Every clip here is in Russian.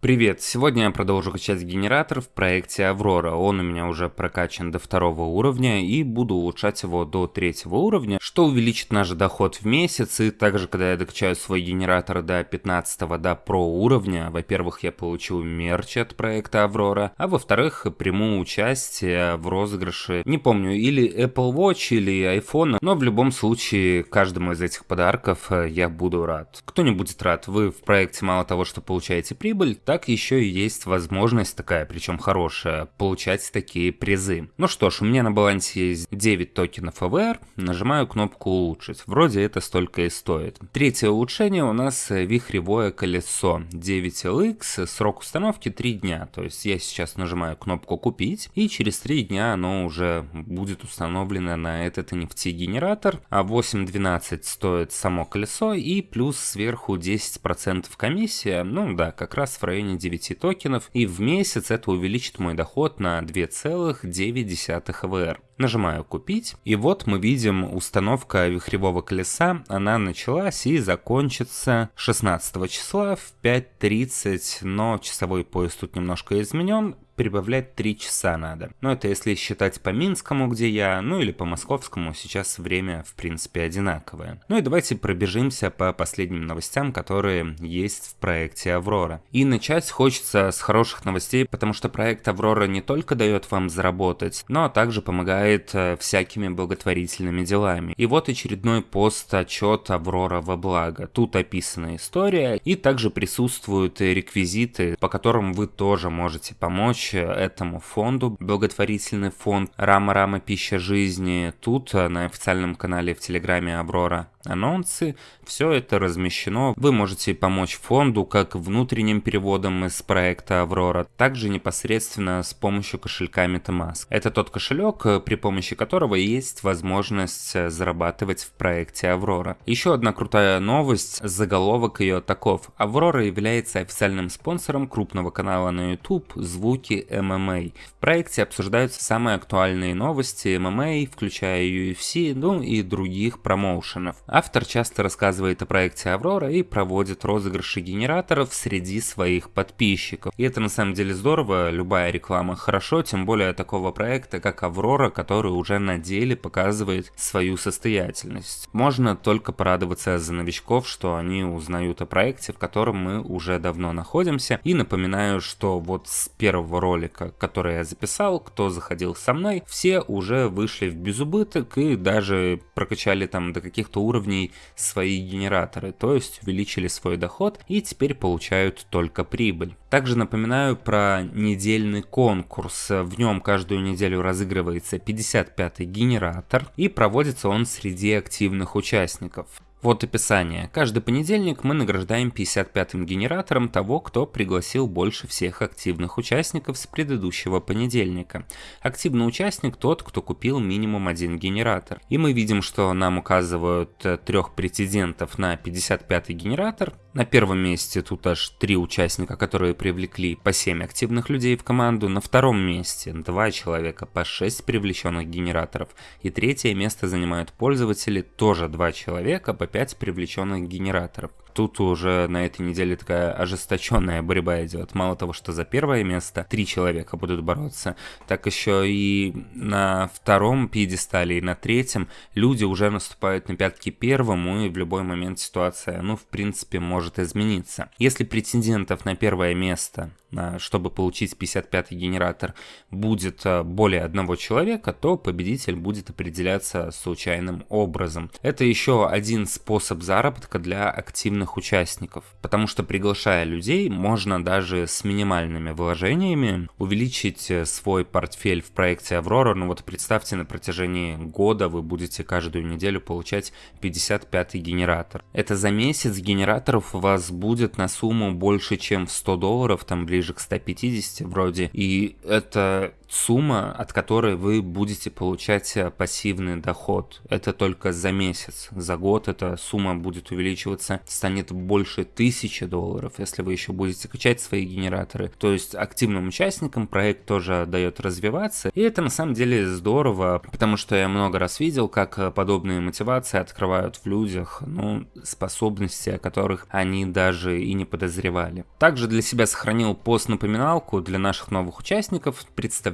Привет! Сегодня я продолжу качать генератор в проекте Аврора. Он у меня уже прокачан до второго уровня и буду улучшать его до третьего уровня, что увеличит наш доход в месяц. И также, когда я докачаю свой генератор до 15 до про уровня, во-первых, я получу мерч от проекта Аврора, а во-вторых, приму участие в розыгрыше, не помню, или Apple Watch, или iPhone, но в любом случае, каждому из этих подарков э, я буду рад. Кто не будет рад, вы в проекте мало того, что получаете прибыль, так еще и есть возможность такая, причем хорошая, получать такие призы. Ну что ж, у меня на балансе есть 9 токенов AVR, нажимаю кнопку улучшить. Вроде это столько и стоит. Третье улучшение у нас вихревое колесо 9LX, срок установки 3 дня. То есть я сейчас нажимаю кнопку купить и через 3 дня оно уже будет установлено на этот NFT-генератор. А 8.12 стоит само колесо и плюс сверху 10% комиссия. Ну да, как раз в районе районе 9 токенов, и в месяц это увеличит мой доход на 2,9 ВР. Нажимаю «Купить», и вот мы видим установка вихревого колеса, она началась и закончится 16 числа в 5.30, но часовой пояс тут немножко изменен, прибавлять 3 часа надо. Но это если считать по Минскому, где я, ну или по Московскому, сейчас время в принципе одинаковое. Ну и давайте пробежимся по последним новостям, которые есть в проекте Аврора. И начать хочется с хороших новостей, потому что проект Аврора не только дает вам заработать, но также помогает э, всякими благотворительными делами. И вот очередной пост отчет Аврора во благо. Тут описана история и также присутствуют реквизиты, по которым вы тоже можете помочь помощь этому фонду, благотворительный фонд Рама-Рама Пища Жизни, тут э, на официальном канале в Телеграме Аврора анонсы, все это размещено. Вы можете помочь фонду как внутренним переводом из проекта Аврора, также непосредственно с помощью кошелька MetaMask. Это тот кошелек, при помощи которого есть возможность зарабатывать в проекте Аврора. Еще одна крутая новость, заголовок ее таков. Аврора является официальным спонсором крупного канала на YouTube «Звуки ММА. В проекте обсуждаются самые актуальные новости ММА, включая UFC, ну и других промоушенов. Автор часто рассказывает о проекте Аврора и проводит розыгрыши генераторов среди своих подписчиков. И это на самом деле здорово, любая реклама хорошо, тем более такого проекта, как Аврора, который уже на деле показывает свою состоятельность. Можно только порадоваться за новичков, что они узнают о проекте, в котором мы уже давно находимся. И напоминаю, что вот с первого ролика, который я записал, кто заходил со мной, все уже вышли в безубыток и даже прокачали там до каких-то уровней свои генераторы, то есть увеличили свой доход и теперь получают только прибыль. Также напоминаю про недельный конкурс. В нем каждую неделю разыгрывается 55-й генератор и проводится он среди активных участников. Вот описание. Каждый понедельник мы награждаем 55-м генератором того, кто пригласил больше всех активных участников с предыдущего понедельника. Активный участник тот, кто купил минимум один генератор. И мы видим, что нам указывают э, трех претендентов на 55-й генератор. На первом месте тут аж три участника, которые привлекли по 7 активных людей в команду. На втором месте два человека по 6 привлеченных генераторов. И третье место занимают пользователи, тоже два человека по 5 привлеченных генераторов тут уже на этой неделе такая ожесточенная борьба идет. Мало того, что за первое место три человека будут бороться, так еще и на втором пьедестале и на третьем люди уже наступают на пятки первому, и в любой момент ситуация, ну, в принципе, может измениться. Если претендентов на первое место чтобы получить 55-й генератор, будет э, более одного человека, то победитель будет определяться случайным образом. Это еще один способ заработка для активных участников, потому что приглашая людей, можно даже с минимальными вложениями увеличить э, свой портфель в проекте Аврора. Ну вот представьте, на протяжении года вы будете каждую неделю получать 55-й генератор. Это за месяц генераторов у вас будет на сумму больше, чем в 100 долларов, там ближе к 150 вроде. И это сумма, от которой вы будете получать э, пассивный доход. Это только за месяц. За год эта сумма будет увеличиваться, станет больше тысячи долларов, если вы еще будете качать свои генераторы. То есть активным участникам проект тоже дает развиваться. И это на самом деле здорово, потому что я много раз видел, как э, подобные мотивации открывают в людях ну, способности, о которых они даже и не подозревали. Также для себя сохранил пост-напоминалку для наших новых участников,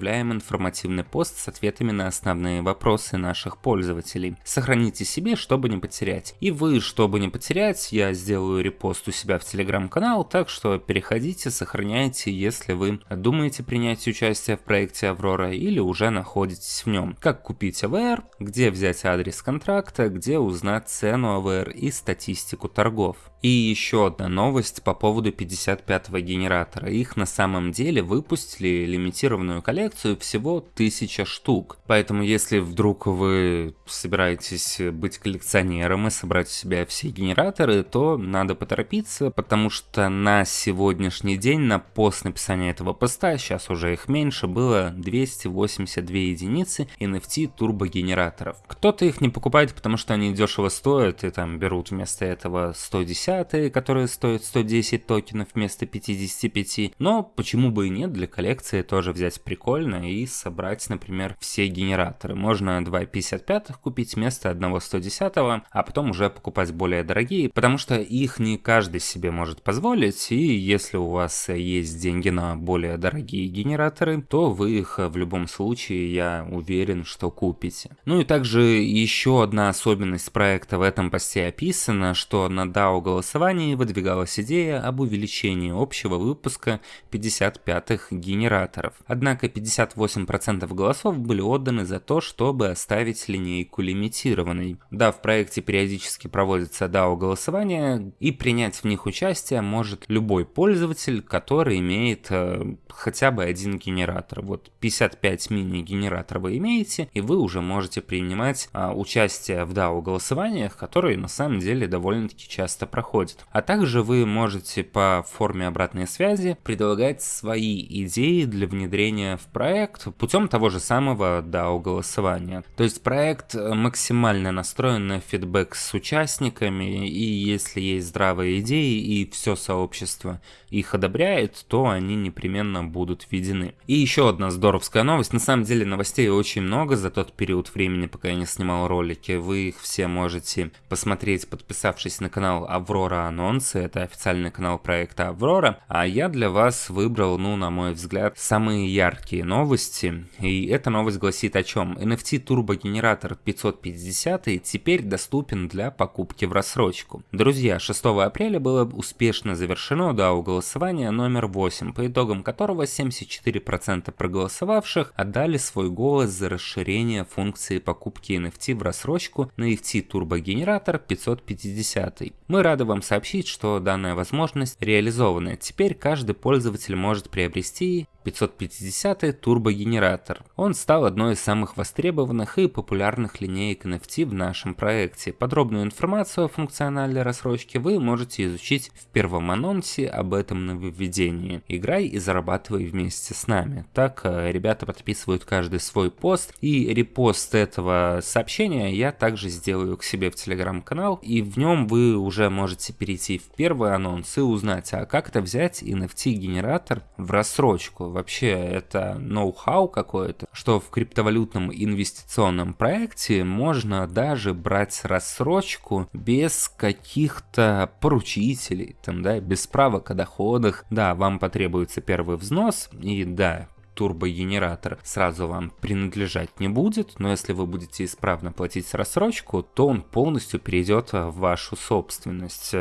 представляем информативный пост с ответами на основные вопросы наших пользователей. Сохраните себе, чтобы не потерять. И вы, чтобы не потерять, я сделаю репост у себя в телеграм-канал, так что переходите, сохраняйте, если вы думаете принять участие в проекте Аврора или уже находитесь в нем. Как купить АВР, где взять адрес контракта, где узнать цену АВР и статистику торгов. И еще одна новость по поводу 55-го генератора. Их на самом деле выпустили лимитированную коллекцию всего 1000 штук. Поэтому если вдруг вы собираетесь быть коллекционером и собрать у себя все генераторы, то надо поторопиться, потому что на сегодняшний день, на пост написания этого поста, сейчас уже их меньше, было 282 единицы NFT турбогенераторов. Кто-то их не покупает, потому что они дешево стоят и там берут вместо этого 110 10 которые стоят 110 токенов вместо 55, но почему бы и нет, для коллекции тоже взять прикольно и собрать, например, все генераторы. Можно 2 55 купить вместо одного 110, а потом уже покупать более дорогие, потому что их не каждый себе может позволить, и если у вас есть деньги на более дорогие генераторы, то вы их в любом случае, я уверен, что купите. Ну и также еще одна особенность проекта в этом посте описана, что на DAO голосовании выдвигалась идея об увеличении общего выпуска 55-х генераторов. Однако 58% голосов были отданы за то, чтобы оставить линейку лимитированной. Да, в проекте периодически проводятся DAO-голосования, и принять в них участие может любой пользователь, который имеет э, хотя бы один генератор. Вот 55 мини-генераторов вы имеете, и вы уже можете принимать э, участие в DAO-голосованиях, которые на самом деле довольно-таки часто проходят проходит. А также вы можете по форме обратной связи предлагать свои идеи для внедрения в проект путем того же самого DAO голосования. То есть проект максимально настроен на фидбэк с участниками, и если есть здравые идеи и все сообщество их одобряет, то они непременно будут введены. И еще одна здоровская новость. На самом деле новостей очень много за тот период времени, пока я не снимал ролики. Вы их все можете посмотреть, подписавшись на канал Аврора Анонсы, это официальный канал проекта Аврора, а я для вас выбрал, ну, на мой взгляд, самые яркие новости. И эта новость гласит о чем? NFT турбогенератор 550 теперь доступен для покупки в рассрочку. Друзья, 6 апреля было успешно завершено DAO голосование номер 8, по итогам которого 74% проголосовавших отдали свой голос за расширение функции покупки NFT в рассрочку на NFT турбогенератор 550. Мы рады вам сообщить, что данная возможность реализована. Теперь каждый пользователь может приобрести 550 турбогенератор. Он стал одной из самых востребованных и популярных линеек NFT в нашем проекте. Подробную информацию о функционале рассрочки вы можете изучить в первом анонсе об этом нововведении. Играй и зарабатывай вместе с нами. Так э, ребята подписывают каждый свой пост и репост этого сообщения я также сделаю к себе в телеграм-канал и в нем вы уже можете перейти в первый анонс и узнать, а как это взять NFT генератор в рассрочку вообще это ноу-хау какое-то, что в криптовалютном инвестиционном проекте можно даже брать рассрочку без каких-то поручителей, там, да, без справок о доходах. Да, вам потребуется первый взнос, и да, турбогенератор сразу вам принадлежать не будет, но если вы будете исправно платить рассрочку, то он полностью перейдет в вашу собственность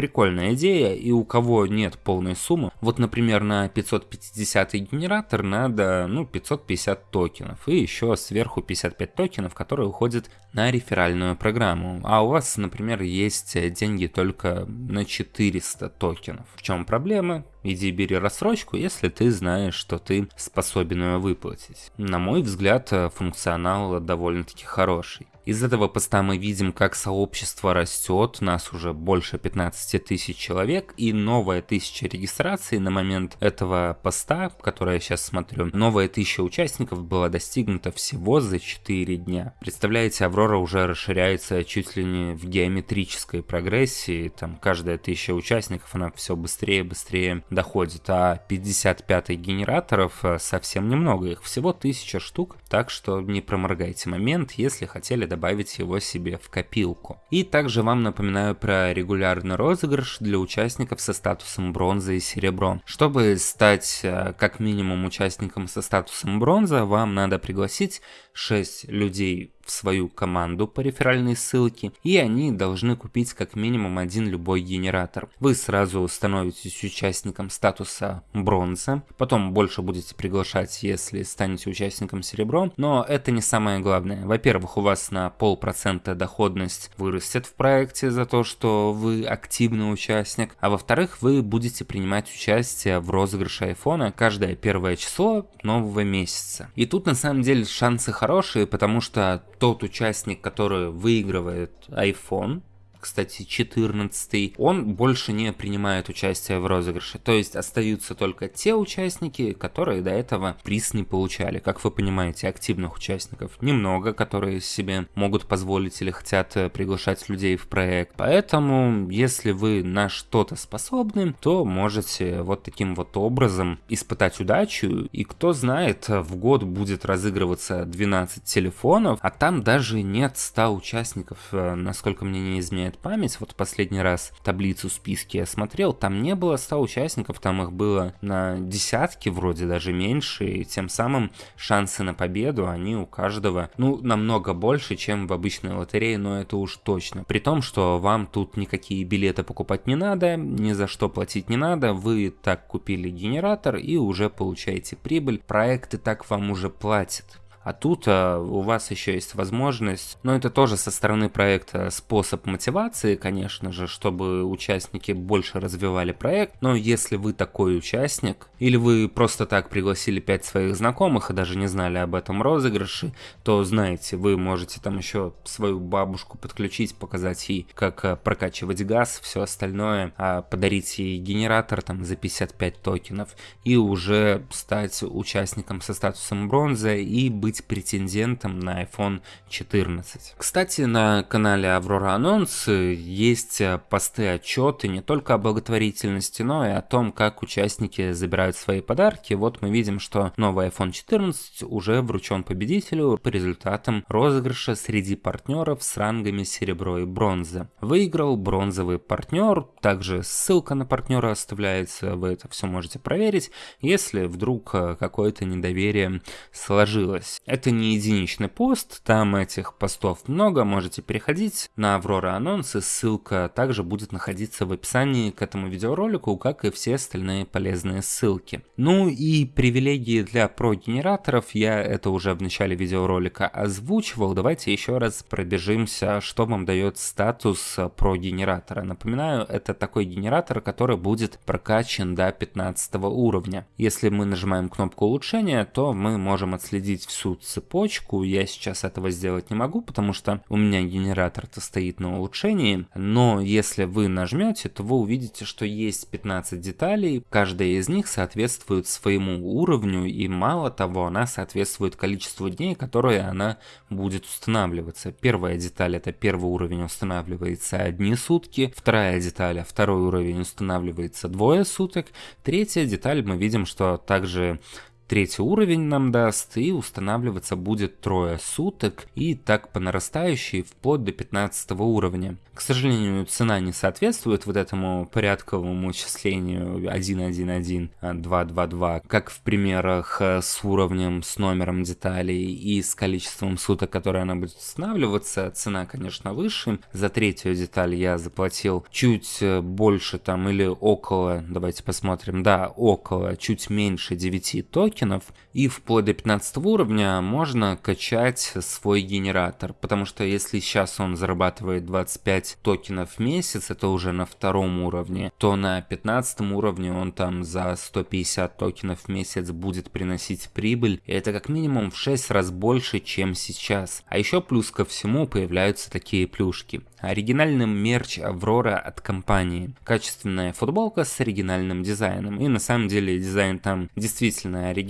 прикольная идея, и у кого нет полной суммы, вот, например, на 550 генератор надо, ну, 550 токенов, и еще сверху 55 токенов, которые уходят на реферальную программу, а у вас, например, есть деньги только на 400 токенов. В чем проблема? Иди бери рассрочку, если ты знаешь, что ты способен ее выплатить. На мой взгляд, функционал довольно-таки хороший. Из этого поста мы видим, как сообщество растет, нас уже больше 15 тысяч человек, и новая тысяча регистраций на момент этого поста, который я сейчас смотрю, новая тысяча участников была достигнута всего за 4 дня. Представляете, Аврора уже расширяется чуть ли не в геометрической прогрессии, там каждая тысяча участников, она все быстрее и быстрее доходит, а 55 генераторов э, совсем немного, их всего тысяча штук, так что не проморгайте момент, если хотели добавить его себе в копилку. И также вам напоминаю про регулярный розыгрыш для участников со статусом бронза и серебро. Чтобы стать э, как минимум участником со статусом бронза, вам надо пригласить 6 людей в свою команду по реферальной ссылке, и они должны купить как минимум один любой генератор. Вы сразу становитесь участником статуса бронза, потом больше будете приглашать, если станете участником серебро, но это не самое главное. Во-первых, у вас на полпроцента доходность вырастет в проекте за то, что вы активный участник, а во-вторых, вы будете принимать участие в розыгрыше айфона каждое первое число нового месяца. И тут на самом деле шансы хорошие, потому что тот участник, который выигрывает iPhone, кстати, 14 он больше не принимает участие в розыгрыше. То есть остаются только те участники, которые до этого приз не получали. Как вы понимаете, активных участников немного, которые себе могут позволить или хотят э, приглашать людей в проект. Поэтому, если вы на что-то способны, то можете вот таким вот образом испытать удачу. И кто знает, в год будет разыгрываться 12 телефонов, а там даже нет 100 участников, э, насколько мне не изменяет изменяет память, вот последний раз таблицу списки я смотрел, там не было 100 участников, там их было на десятки, вроде даже меньше, и тем самым шансы на победу, они у каждого, ну, намного больше, чем в обычной лотерее, но это уж точно. При том, что вам тут никакие билеты покупать не надо, ни за что платить не надо, вы так купили генератор и уже получаете прибыль, проекты так вам уже платят. А тут а, у вас еще есть возможность, но это тоже со стороны проекта способ мотивации, конечно же, чтобы участники больше развивали проект. Но если вы такой участник, или вы просто так пригласили 5 своих знакомых и даже не знали об этом розыгрыше, то знаете, вы можете там еще свою бабушку подключить, показать ей, как а, прокачивать газ, все остальное, а подарить ей генератор там за 55 токенов и уже стать участником со статусом бронзы и быть быть претендентом на iPhone 14. Кстати, на канале Aurora Анонс есть посты отчеты не только о благотворительности, но и о том, как участники забирают свои подарки. Вот мы видим, что новый iPhone 14 уже вручен победителю по результатам розыгрыша среди партнеров с рангами серебро и бронза. Выиграл бронзовый партнер, также ссылка на партнера оставляется, вы это все можете проверить, если вдруг какое-то недоверие сложилось. Это не единичный пост, там этих постов много, можете переходить на Аврора анонсы, ссылка также будет находиться в описании к этому видеоролику, как и все остальные полезные ссылки. Ну и привилегии для про-генераторов, я это уже в начале видеоролика озвучивал, давайте еще раз пробежимся, что вам дает статус про-генератора. Напоминаю, это такой генератор, который будет прокачан до 15 уровня. Если мы нажимаем кнопку улучшения, то мы можем отследить всю всю цепочку. Я сейчас этого сделать не могу, потому что у меня генератор-то стоит на улучшении. Но если вы нажмете, то вы увидите, что есть 15 деталей. Каждая из них соответствует своему уровню. И мало того, она соответствует количеству дней, которые она будет устанавливаться. Первая деталь это первый уровень устанавливается одни сутки. Вторая деталь, второй уровень устанавливается двое суток. Третья деталь мы видим, что также Третий уровень нам даст и устанавливаться будет трое суток и так по нарастающей вплоть до 15 уровня. К сожалению, цена не соответствует вот этому порядковому числению 1.1.1, 2.2.2, как в примерах э, с уровнем, с номером деталей и с количеством суток, которые она будет устанавливаться. Цена, конечно, выше. За третью деталь я заплатил чуть э, больше там или около, давайте посмотрим, да, около, чуть меньше 9 токенов токенов, и вплоть до 15 уровня можно качать свой генератор, потому что если сейчас он зарабатывает 25 токенов в месяц, это уже на втором уровне, то на 15 уровне он там за 150 токенов в месяц будет приносить прибыль, и это как минимум в 6 раз больше, чем сейчас. А еще плюс ко всему появляются такие плюшки. Оригинальным мерч Аврора от компании. Качественная футболка с оригинальным дизайном. И на самом деле дизайн там действительно оригинальный.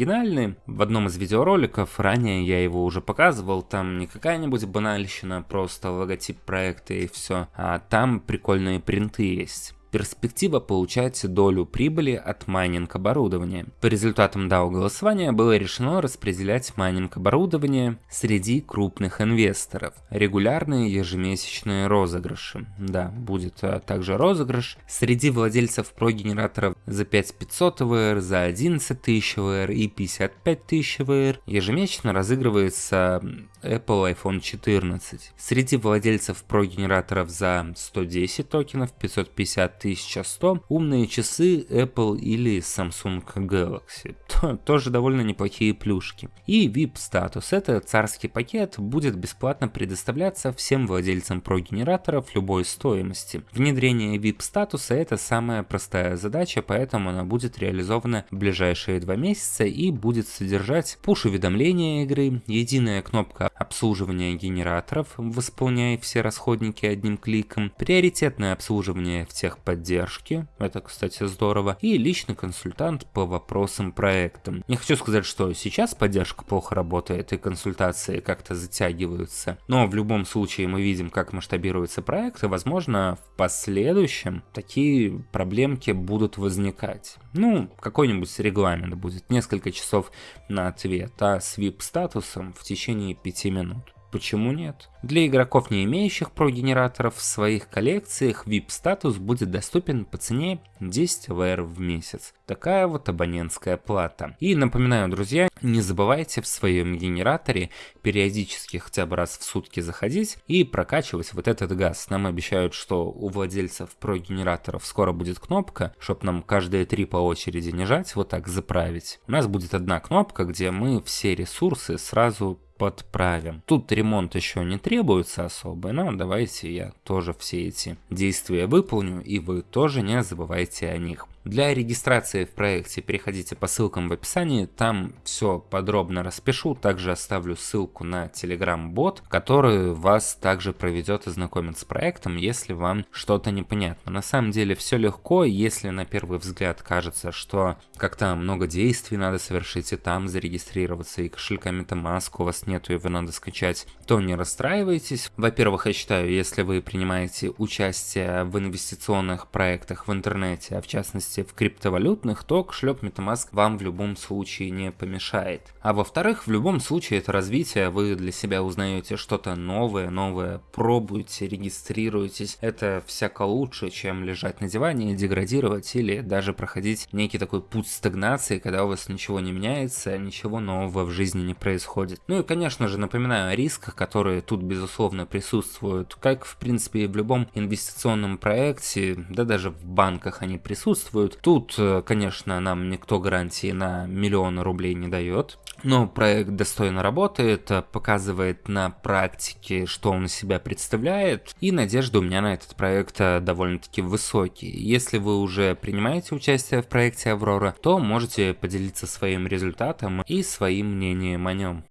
В одном из видеороликов, ранее я его уже показывал, там не какая-нибудь банальщина, просто логотип проекта и все. А там прикольные принты есть перспектива получать долю прибыли от майнинг оборудования. По результатам DAO голосования было решено распределять майнинг оборудование среди крупных инвесторов. Регулярные ежемесячные розыгрыши. Да, будет а, также розыгрыш среди владельцев прогенераторов за 5500 VR, за 11 тысяч VR и 55 тысяч VR. Ежемесячно разыгрывается Apple iPhone 14. Среди владельцев прогенераторов за 110 токенов, 550 1100, умные часы Apple или Samsung Galaxy. Тоже довольно неплохие плюшки. И VIP статус. Это царский пакет, будет бесплатно предоставляться всем владельцам прогенераторов любой стоимости. Внедрение VIP статуса это самая простая задача, поэтому она будет реализована в ближайшие два месяца и будет содержать пуш-уведомления игры, единая кнопка обслуживания генераторов, восполняя все расходники одним кликом, приоритетное обслуживание в техподдержке, это, кстати, здорово, и личный консультант по вопросам проекта. Не хочу сказать, что сейчас поддержка плохо работает и консультации как-то затягиваются, но в любом случае мы видим, как масштабируется проект, и, возможно, в последующем такие проблемки будут возникать. Ну, какой-нибудь регламент будет, несколько часов на ответ, а с VIP-статусом в течение 5 минут. Почему нет? Для игроков, не имеющих прогенераторов в своих коллекциях, VIP-статус будет доступен по цене 10 VR в месяц. Такая вот абонентская плата. И напоминаю, друзья, не забывайте в своем генераторе периодически хотя бы раз в сутки заходить и прокачивать вот этот газ. Нам обещают, что у владельцев прогенераторов скоро будет кнопка, чтобы нам каждые три по очереди не жать, вот так заправить. У нас будет одна кнопка, где мы все ресурсы сразу подправим. Тут ремонт еще не требуется особо, но давайте я тоже все эти действия выполню, и вы тоже не забывайте о них. Для регистрации в проекте переходите по ссылкам в описании, там все подробно распишу, также оставлю ссылку на Telegram-бот, который вас также проведет и знакомит с проектом, если вам что-то непонятно. На самом деле все легко, если на первый взгляд кажется, что как-то много действий надо совершить и там зарегистрироваться, и кошелька MetaMask у вас нету, его надо скачать, то не расстраивайтесь. Во-первых, я считаю, если вы принимаете участие в инвестиционных проектах в интернете, а в частности частности в криптовалютных, то кошелек MetaMask вам в любом случае не помешает. А во-вторых, в любом случае это развитие, вы для себя узнаете что-то новое, новое, пробуете, регистрируетесь. Это всяко лучше, чем лежать на диване деградировать или даже проходить некий такой путь стагнации, когда у вас ничего не меняется, ничего нового в жизни не происходит. Ну и, конечно же, напоминаю о рисках, которые тут, безусловно, присутствуют, как, в принципе, и в любом инвестиционном проекте, да даже в банках они присутствуют, участвуют. Тут, э, конечно, нам никто гарантии на миллион рублей не дает. Но проект достойно работает, э, показывает на практике, что он из себя представляет, и надежды у меня на этот проект э, довольно-таки высокие. Если вы уже принимаете участие в проекте Аврора, то можете поделиться своим результатом и своим мнением о нем.